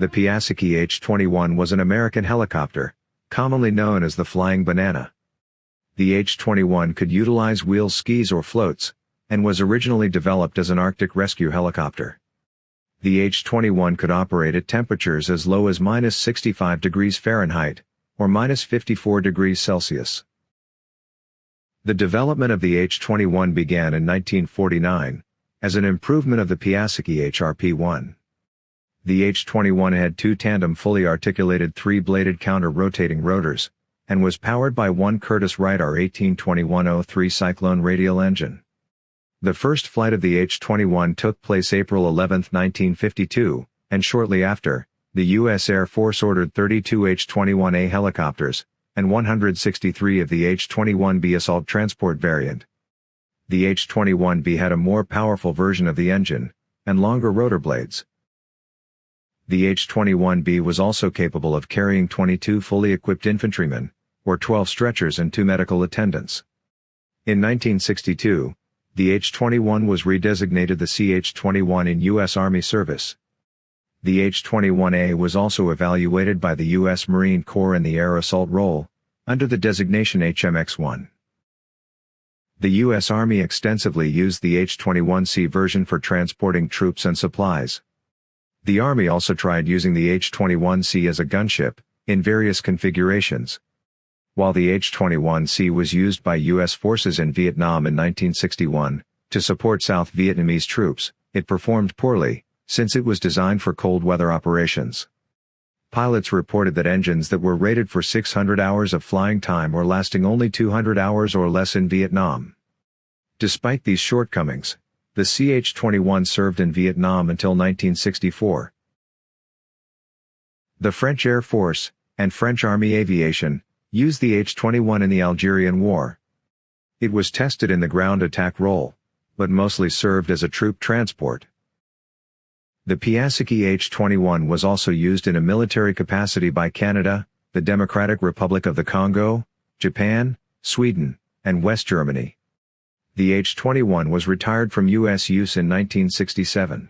The Piasecki H-21 was an American helicopter, commonly known as the Flying Banana. The H-21 could utilize wheel skis or floats, and was originally developed as an Arctic rescue helicopter. The H-21 could operate at temperatures as low as minus 65 degrees Fahrenheit, or minus 54 degrees Celsius. The development of the H-21 began in 1949, as an improvement of the Piasecki HRP-1. The H-21 had two tandem fully articulated three-bladed counter-rotating rotors, and was powered by one Curtiss-Wright R-182103 Cyclone radial engine. The first flight of the H-21 took place April 11, 1952, and shortly after, the U.S. Air Force ordered 32 H-21A helicopters, and 163 of the H-21B assault transport variant. The H-21B had a more powerful version of the engine, and longer rotor blades. The H-21B was also capable of carrying 22 fully equipped infantrymen, or 12 stretchers and two medical attendants. In 1962, the H-21 was redesignated the CH-21 in U.S. Army service. The H-21A was also evaluated by the U.S. Marine Corps in the air assault role, under the designation HMX-1. The U.S. Army extensively used the H-21C version for transporting troops and supplies. The Army also tried using the H-21C as a gunship, in various configurations. While the H-21C was used by U.S. forces in Vietnam in 1961, to support South Vietnamese troops, it performed poorly, since it was designed for cold weather operations. Pilots reported that engines that were rated for 600 hours of flying time were lasting only 200 hours or less in Vietnam. Despite these shortcomings, the CH-21 served in Vietnam until 1964. The French Air Force, and French Army Aviation, used the H-21 in the Algerian War. It was tested in the ground attack role, but mostly served as a troop transport. The Piasecki H-21 was also used in a military capacity by Canada, the Democratic Republic of the Congo, Japan, Sweden, and West Germany. The H-21 was retired from U.S. use in 1967.